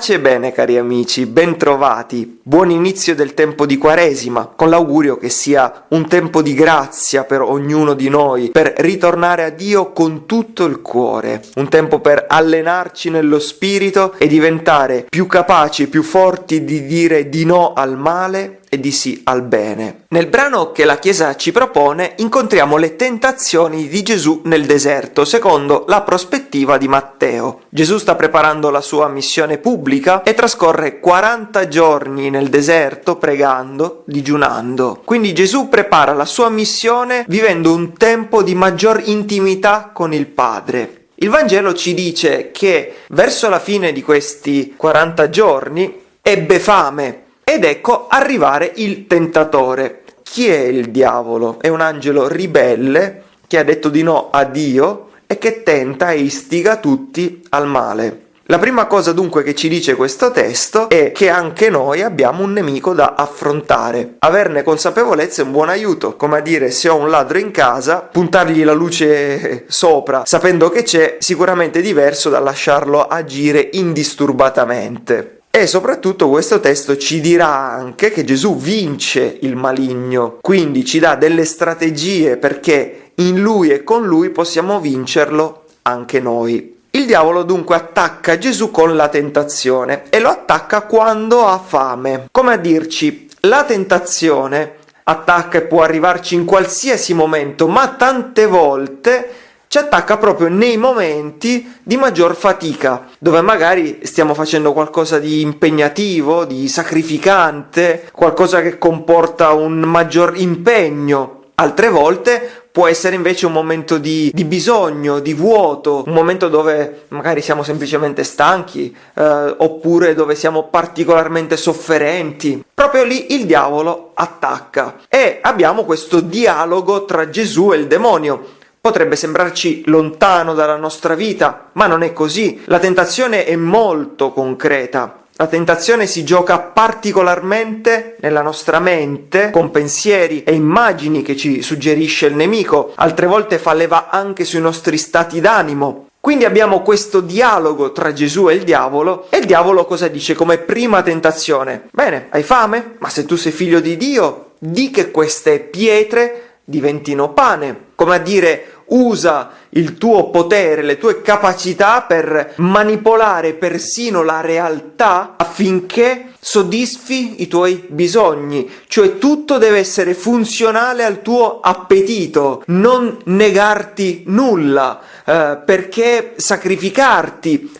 Pace e bene cari amici, bentrovati, buon inizio del tempo di Quaresima, con l'augurio che sia un tempo di grazia per ognuno di noi, per ritornare a Dio con tutto il cuore, un tempo per allenarci nello spirito e diventare più capaci, più forti di dire di no al male e di sì al bene. Nel brano che la Chiesa ci propone incontriamo le tentazioni di Gesù nel deserto, secondo la prospettiva di Matteo. Gesù sta preparando la sua missione pubblica e trascorre 40 giorni nel deserto pregando, digiunando. Quindi Gesù prepara la sua missione vivendo un tempo di maggior intimità con il Padre. Il Vangelo ci dice che verso la fine di questi 40 giorni ebbe fame ed ecco arrivare il tentatore. Chi è il diavolo? È un angelo ribelle che ha detto di no a Dio e che tenta e istiga tutti al male. La prima cosa dunque che ci dice questo testo è che anche noi abbiamo un nemico da affrontare. Averne consapevolezza è un buon aiuto, come a dire se ho un ladro in casa, puntargli la luce sopra sapendo che c'è sicuramente diverso da lasciarlo agire indisturbatamente. E soprattutto questo testo ci dirà anche che Gesù vince il maligno, quindi ci dà delle strategie perché in lui e con lui possiamo vincerlo anche noi. Il diavolo dunque attacca Gesù con la tentazione e lo attacca quando ha fame. Come a dirci, la tentazione attacca e può arrivarci in qualsiasi momento, ma tante volte ci attacca proprio nei momenti di maggior fatica, dove magari stiamo facendo qualcosa di impegnativo, di sacrificante, qualcosa che comporta un maggior impegno. Altre volte può essere invece un momento di, di, bisogno, di vuoto, un momento dove magari siamo semplicemente stanchi, eh, oppure dove siamo particolarmente sofferenti. Proprio lì il diavolo attacca e abbiamo questo dialogo tra Gesù e il demonio Potrebbe sembrarci lontano dalla nostra vita, ma non è così. La tentazione è molto concreta. La tentazione si gioca particolarmente nella nostra mente, con pensieri e immagini che ci suggerisce il nemico, altre volte fa leva anche sui nostri stati d'animo. Quindi abbiamo questo dialogo tra Gesù e il diavolo, e il diavolo cosa dice come prima tentazione? Bene, hai fame? Ma se tu sei figlio di Dio, di che queste pietre diventino pane. Come a dire, usa il tuo potere, le tue capacità per manipolare persino la realtà affinché soddisfi i tuoi bisogni, cioè tutto deve essere funzionale al tuo appetito, non negarti nulla, eh, perché sacrificarti.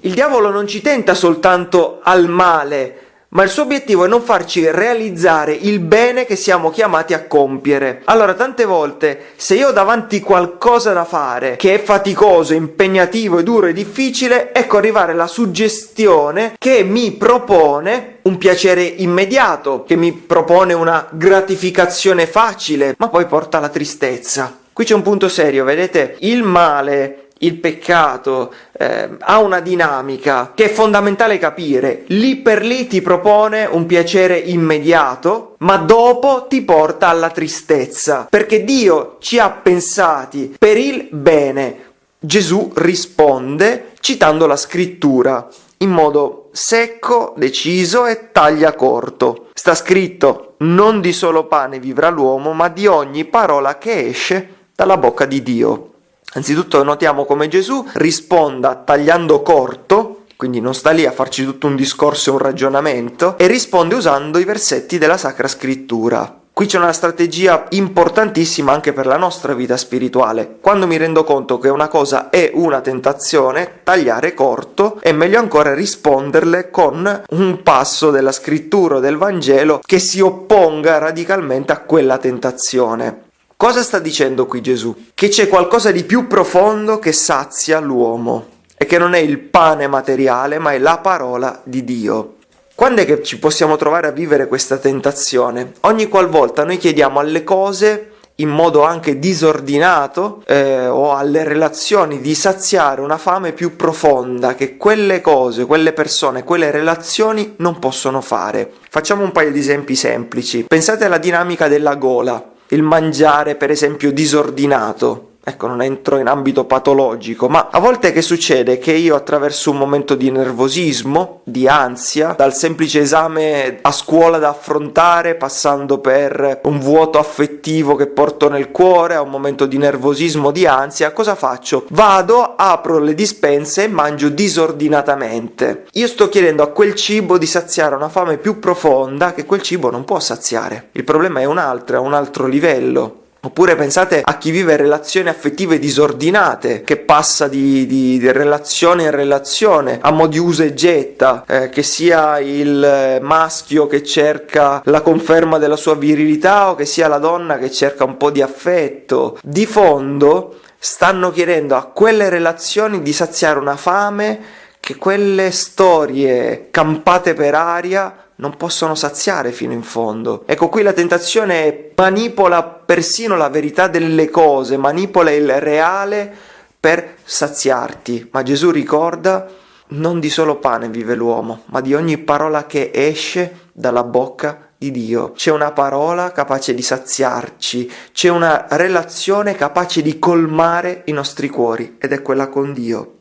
Il diavolo non ci tenta soltanto al male, ma il suo obiettivo è non farci realizzare il bene che siamo chiamati a compiere. Allora, tante volte, se io ho davanti qualcosa da fare che è faticoso, impegnativo, duro e difficile, ecco arrivare la suggestione che mi propone un piacere immediato, che mi propone una gratificazione facile, ma poi porta alla tristezza. Qui c'è un punto serio, vedete? Il male il peccato eh, ha una dinamica che è fondamentale capire. Lì per lì ti propone un piacere immediato, ma dopo ti porta alla tristezza, perché Dio ci ha pensati per il bene. Gesù risponde citando la scrittura in modo secco, deciso e taglia corto. Sta scritto: non di solo pane vivrà l'uomo, ma di ogni parola che esce dalla bocca di Dio. Anzitutto notiamo come Gesù risponda tagliando corto, quindi non sta lì a farci tutto un discorso e un ragionamento, e risponde usando i versetti della Sacra Scrittura. Qui c'è una strategia importantissima anche per la nostra vita spirituale. Quando mi rendo conto che una cosa è una tentazione, tagliare corto e meglio ancora risponderle con un passo della scrittura o del Vangelo che si opponga radicalmente a quella tentazione. Cosa sta dicendo qui Gesù? Che c'è qualcosa di più profondo che sazia l'uomo e che non è il pane materiale, ma è la parola di Dio. Quando è che ci possiamo trovare a vivere questa tentazione? Ogni qualvolta noi chiediamo alle cose in modo anche disordinato eh, o alle relazioni di saziare una fame più profonda che quelle cose, quelle persone, quelle relazioni non possono fare. Facciamo un paio di esempi semplici. Pensate alla dinamica della gola il mangiare per esempio disordinato. Ecco non entro in ambito patologico, ma a volte che succede che io attraverso un momento di nervosismo, di ansia, dal semplice esame a scuola da affrontare, passando per un vuoto affettivo che porto nel cuore, a un momento di nervosismo, di ansia, cosa faccio? Vado, apro le dispense e mangio disordinatamente. Io sto chiedendo a quel cibo di saziare una fame più profonda che quel cibo non può saziare. Il problema è un altro, è un altro livello. Oppure pensate a chi vive relazioni affettive disordinate, che passa di, di, di relazione in relazione, a mo' di usa e getta, eh, che sia il maschio che cerca la conferma della sua virilità o che sia la donna che cerca un po' di affetto. Di fondo stanno chiedendo a quelle relazioni di saziare una fame che quelle storie campate per aria non possono saziare fino in fondo. Ecco qui la tentazione manipola persino la verità delle cose, manipola il reale per saziarti, ma Gesù ricorda non di solo pane vive l'uomo, ma di ogni parola che esce dalla bocca di Dio. C'è una parola capace di saziarci, c'è una relazione capace di colmare i nostri cuori ed è quella con Dio.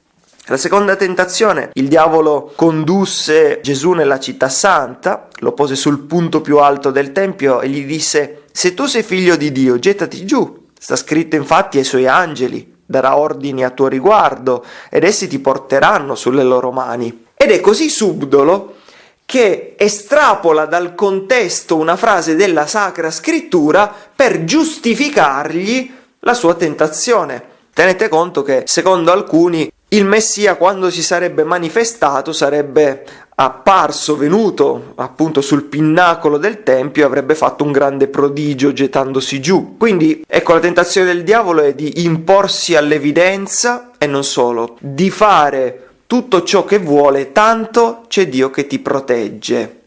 La seconda tentazione, il diavolo condusse Gesù nella città santa, lo pose sul punto più alto del tempio e gli disse, se tu sei figlio di Dio, gettati giù. Sta scritto infatti ai suoi angeli, darà ordini a tuo riguardo ed essi ti porteranno sulle loro mani. Ed è così subdolo che estrapola dal contesto una frase della Sacra Scrittura per giustificargli la sua tentazione. Tenete conto che, secondo alcuni, il Messia quando si sarebbe manifestato sarebbe apparso, venuto appunto sul pinnacolo del Tempio e avrebbe fatto un grande prodigio gettandosi giù. Quindi ecco la tentazione del diavolo è di imporsi all'evidenza e non solo, di fare tutto ciò che vuole, tanto c'è Dio che ti protegge.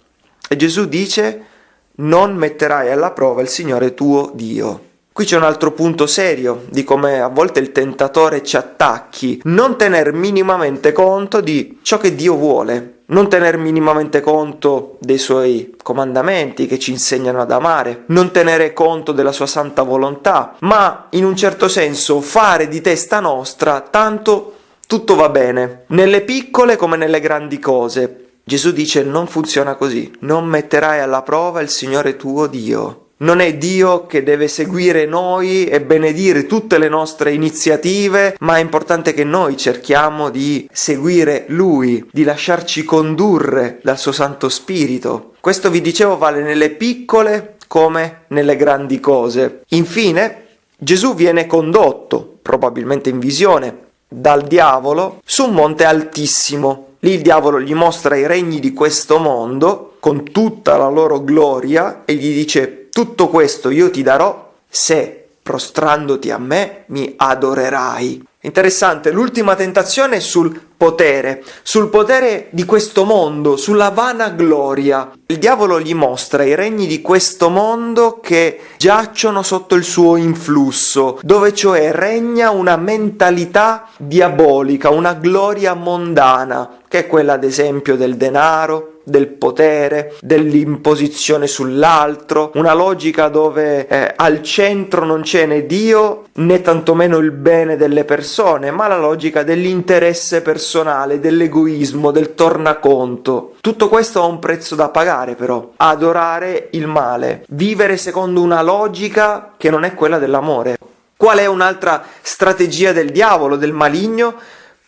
E Gesù dice non metterai alla prova il Signore tuo Dio. Qui c'è un altro punto serio di come a volte il tentatore ci attacchi, non tener minimamente conto di ciò che Dio vuole, non tener minimamente conto dei suoi comandamenti che ci insegnano ad amare, non tenere conto della sua santa volontà, ma in un certo senso fare di testa nostra tanto tutto va bene, nelle piccole come nelle grandi cose. Gesù dice non funziona così, non metterai alla prova il Signore tuo Dio non è Dio che deve seguire noi e benedire tutte le nostre iniziative, ma è importante che noi cerchiamo di seguire Lui, di lasciarci condurre dal suo Santo Spirito. Questo vi dicevo vale nelle piccole come nelle grandi cose. Infine, Gesù viene condotto, probabilmente in visione, dal diavolo su un monte altissimo. Lì il diavolo gli mostra i regni di questo mondo con tutta la loro gloria e gli dice tutto questo io ti darò se, prostrandoti a me, mi adorerai. Interessante, l'ultima tentazione è sul potere, sul potere di questo mondo, sulla vanagloria. Il diavolo gli mostra i regni di questo mondo che giacciono sotto il suo influsso, dove cioè regna una mentalità diabolica, una gloria mondana, che è quella ad esempio del denaro, del potere, dell'imposizione sull'altro, una logica dove eh, al centro non c'è né Dio né tantomeno il bene delle persone, ma la logica dell'interesse personale, dell'egoismo, del tornaconto. Tutto questo ha un prezzo da pagare però, adorare il male, vivere secondo una logica che non è quella dell'amore. Qual è un'altra strategia del diavolo, del maligno?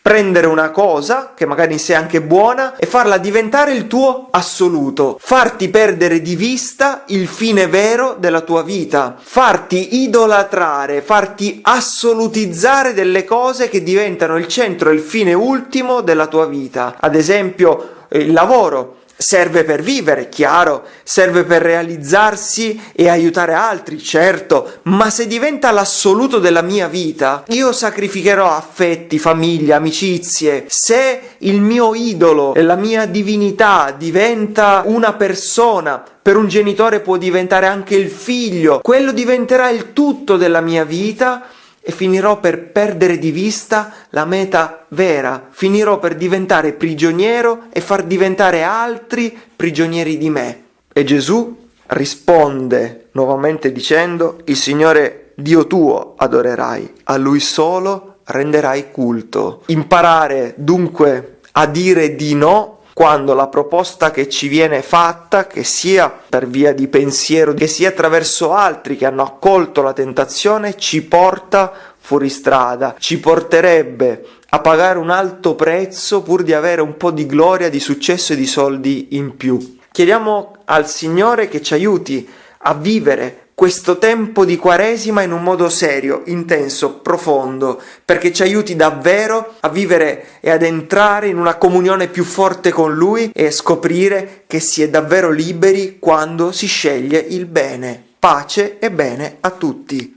Prendere una cosa, che magari in sé è anche buona, e farla diventare il tuo assoluto, farti perdere di vista il fine vero della tua vita, farti idolatrare, farti assolutizzare delle cose che diventano il centro e il fine ultimo della tua vita. Ad esempio, il lavoro serve per vivere, chiaro, serve per realizzarsi e aiutare altri, certo, ma se diventa l'assoluto della mia vita, io sacrificherò affetti, famiglia, amicizie. Se il mio idolo la mia divinità diventa una persona, per un genitore può diventare anche il figlio, quello diventerà il tutto della mia vita e finirò per perdere di vista la meta vera, finirò per diventare prigioniero e far diventare altri prigionieri di me. E Gesù risponde nuovamente dicendo, il Signore Dio tuo adorerai, a Lui solo renderai culto. Imparare dunque a dire di no quando la proposta che ci viene fatta, che sia per via di pensiero, che sia attraverso altri che hanno accolto la tentazione, ci porta fuori strada, ci porterebbe a pagare un alto prezzo pur di avere un po' di gloria, di successo e di soldi in più. Chiediamo al Signore che ci aiuti a vivere questo tempo di Quaresima in un modo serio, intenso, profondo, perché ci aiuti davvero a vivere e ad entrare in una comunione più forte con Lui e scoprire che si è davvero liberi quando si sceglie il bene. Pace e bene a tutti.